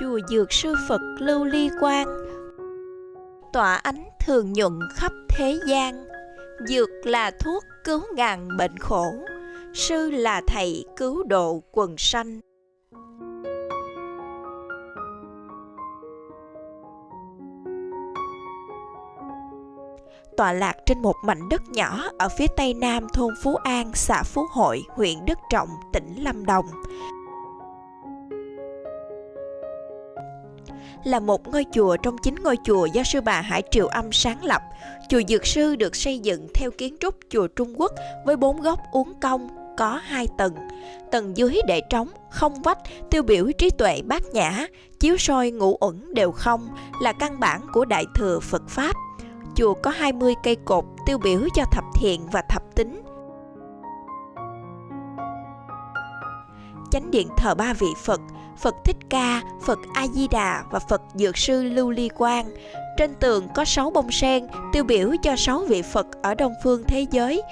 chùa Dược Sư Phật Lưu Ly Quang. Tỏa ánh thường nhuận khắp thế gian. Dược là thuốc cứu ngàn bệnh khổ Sư là thầy cứu độ quần sanh. Tọa lạc trên một mảnh đất nhỏ ở phía tây nam thôn Phú An, xã Phú Hội, huyện Đức Trọng, tỉnh Lâm Đồng. Là một ngôi chùa trong chín ngôi chùa do sư bà Hải Triều Âm sáng lập. Chùa Dược Sư được xây dựng theo kiến trúc chùa Trung Quốc với bốn góc uốn cong, có hai tầng. Tầng dưới để trống, không vách, tiêu biểu trí tuệ bát nhã, chiếu soi ngũ uẩn đều không là căn bản của Đại Thừa Phật Pháp. Chùa có 20 cây cột tiêu biểu cho thập thiện và thập tính. Chánh điện thờ ba vị Phật, Phật Thích Ca, Phật A Di Đà và Phật Dược Sư Lưu Ly Quang. Trên tường có 6 bông sen tiêu biểu cho 6 vị Phật ở Đông phương thế giới.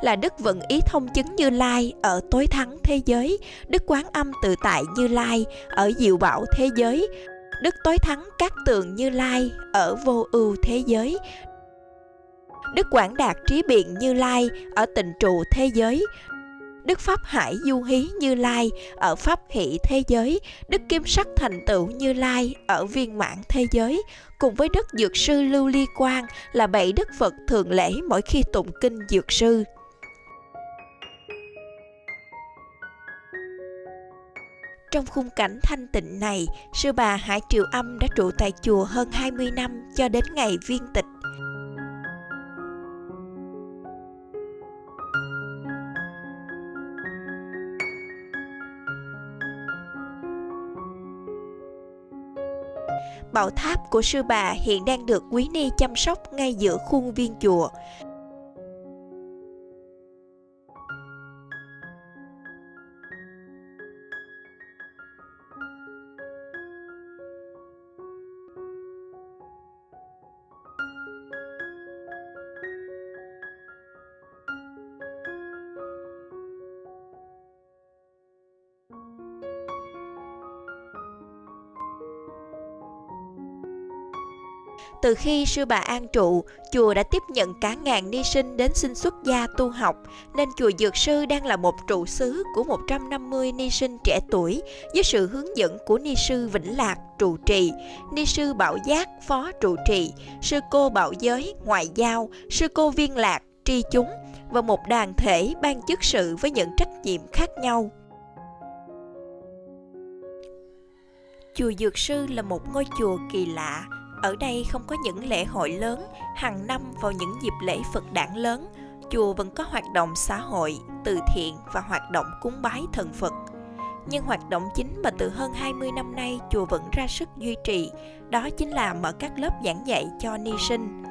là Đức Vận Ý Thông Chứng Như Lai ở tối thắng thế giới, Đức Quán Âm Tự Tại Như Lai ở diệu bảo thế giới, Đức Tối Thắng Các Tường Như Lai ở vô ưu thế giới, Đức Quảng Đạt Trí Biện Như Lai ở tịnh trụ thế giới, Đức Pháp Hải Du Hí Như Lai ở Pháp Hỷ thế giới, Đức Kim Sắc Thành Tựu Như Lai ở viên mãn thế giới, cùng với Đức Dược Sư Lưu Ly Quang là bảy Đức Phật thường lễ mỗi khi tụng kinh Dược Sư. Trong khung cảnh thanh tịnh này, sư bà Hải Triều Âm đã trụ tại chùa hơn 20 năm cho đến ngày viên tịch. Bảo tháp của sư bà hiện đang được quý ni chăm sóc ngay giữa khuôn viên chùa. Từ khi sư bà an trụ, chùa đã tiếp nhận cả ngàn ni sinh đến xin xuất gia tu học, nên chùa Dược Sư đang là một trụ xứ của 150 ni sinh trẻ tuổi với sự hướng dẫn của ni sư Vĩnh Lạc trụ trì, ni sư Bảo Giác phó trụ trì, sư cô Bảo Giới ngoại giao, sư cô Viên Lạc tri chúng và một đoàn thể ban chức sự với những trách nhiệm khác nhau. Chùa Dược Sư là một ngôi chùa kỳ lạ, ở đây không có những lễ hội lớn, hàng năm vào những dịp lễ Phật đản lớn, chùa vẫn có hoạt động xã hội, từ thiện và hoạt động cúng bái thần Phật. Nhưng hoạt động chính mà từ hơn 20 năm nay chùa vẫn ra sức duy trì, đó chính là mở các lớp giảng dạy cho ni sinh.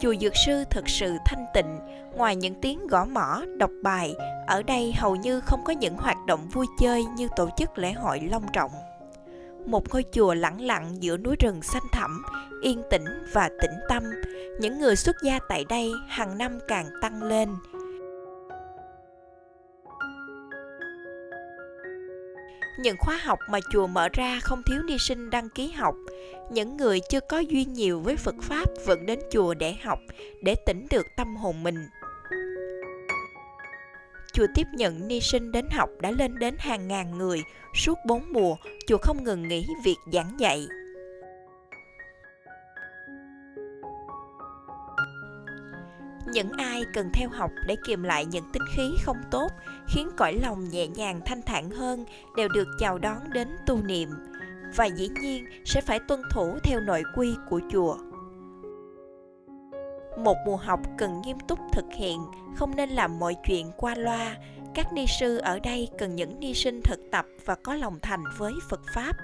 Chùa Dược Sư thực sự thanh tịnh, ngoài những tiếng gõ mỏ đọc bài, ở đây hầu như không có những hoạt động vui chơi như tổ chức lễ hội long trọng một ngôi chùa lặng lặng giữa núi rừng xanh thẳm, yên tĩnh và tĩnh tâm. Những người xuất gia tại đây hàng năm càng tăng lên. Những khóa học mà chùa mở ra không thiếu ni sinh đăng ký học. Những người chưa có duyên nhiều với Phật Pháp vẫn đến chùa để học, để tỉnh được tâm hồn mình chùa tiếp nhận ni sinh đến học đã lên đến hàng ngàn người. Suốt bốn mùa, chùa không ngừng nghỉ việc giảng dạy. Những ai cần theo học để kiềm lại những tính khí không tốt, khiến cõi lòng nhẹ nhàng thanh thản hơn, đều được chào đón đến tu niệm. Và dĩ nhiên sẽ phải tuân thủ theo nội quy của chùa một mùa học cần nghiêm túc thực hiện, không nên làm mọi chuyện qua loa. Các ni sư ở đây cần những ni sinh thực tập và có lòng thành với phật pháp.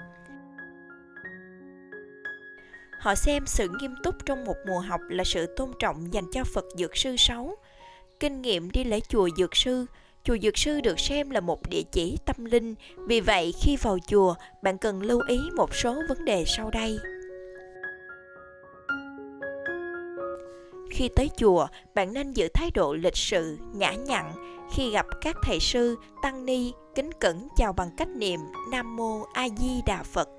Họ xem sự nghiêm túc trong một mùa học là sự tôn trọng dành cho phật dược sư sáu. Kinh nghiệm đi lễ chùa dược sư, chùa dược sư được xem là một địa chỉ tâm linh. Vì vậy, khi vào chùa, bạn cần lưu ý một số vấn đề sau đây. Khi tới chùa, bạn nên giữ thái độ lịch sự, nhã nhặn. Khi gặp các thầy sư, tăng ni, kính cẩn chào bằng cách niệm Nam Mô A Di Đà Phật.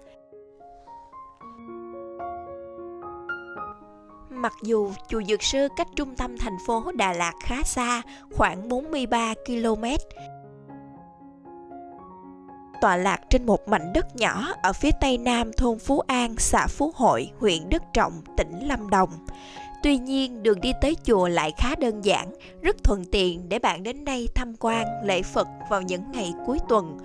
Mặc dù chùa Dược Sư cách trung tâm thành phố Đà Lạt khá xa, khoảng 43 km, tọa lạc trên một mảnh đất nhỏ ở phía tây nam thôn Phú An, xã Phú Hội, huyện Đức Trọng, tỉnh Lâm Đồng. Tuy nhiên, đường đi tới chùa lại khá đơn giản, rất thuận tiện để bạn đến đây tham quan lễ Phật vào những ngày cuối tuần.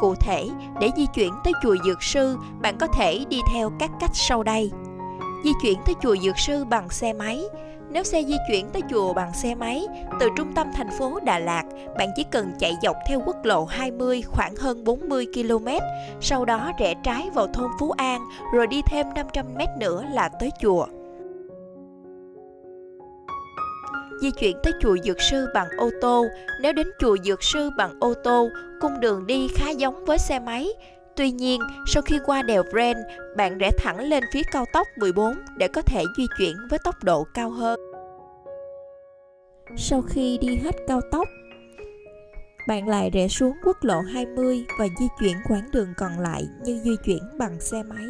Cụ thể, để di chuyển tới chùa Dược Sư, bạn có thể đi theo các cách sau đây. Di chuyển tới chùa Dược Sư bằng xe máy. Nếu xe di chuyển tới chùa bằng xe máy, từ trung tâm thành phố Đà Lạt, bạn chỉ cần chạy dọc theo quốc lộ 20 khoảng hơn 40 km, sau đó rẽ trái vào thôn Phú An, rồi đi thêm 500 m nữa là tới chùa. di chuyển tới chùa Dược Sư bằng ô tô. Nếu đến chùa Dược Sư bằng ô tô, cung đường đi khá giống với xe máy. Tuy nhiên, sau khi qua đèo Brent, bạn rẽ thẳng lên phía cao tốc 14 để có thể di chuyển với tốc độ cao hơn. Sau khi đi hết cao tốc, bạn lại rẽ xuống quốc lộ 20 và di chuyển quãng đường còn lại như di chuyển bằng xe máy.